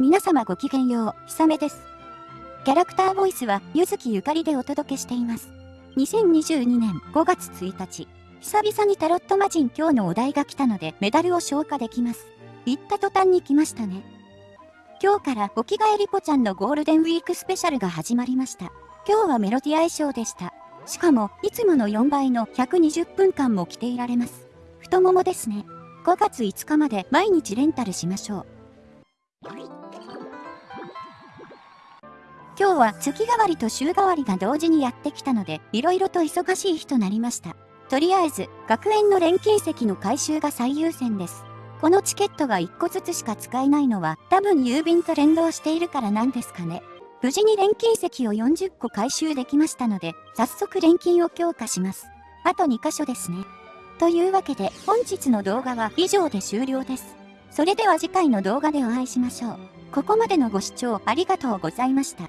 皆様ごきげんよう、ひさめです。キャラクターボイスは、ゆずきゆかりでお届けしています。2022年5月1日、久々にタロット魔人今日のお題が来たので、メダルを消化できます。言った途端に来ましたね。今日からお着替えリポちゃんのゴールデンウィークスペシャルが始まりました。今日はメロディア衣装でした。しかも、いつもの4倍の120分間も着ていられます。太ももですね。5月5日まで毎日レンタルしましょう。今日は月替わりと週替わりが同時にやってきたので、色々と忙しい日となりました。とりあえず、学園の錬金石の回収が最優先です。このチケットが1個ずつしか使えないのは、多分郵便と連動しているからなんですかね。無事に錬金石を40個回収できましたので、早速錬金を強化します。あと2箇所ですね。というわけで、本日の動画は以上で終了です。それでは次回の動画でお会いしましょう。ここまでのご視聴ありがとうございました。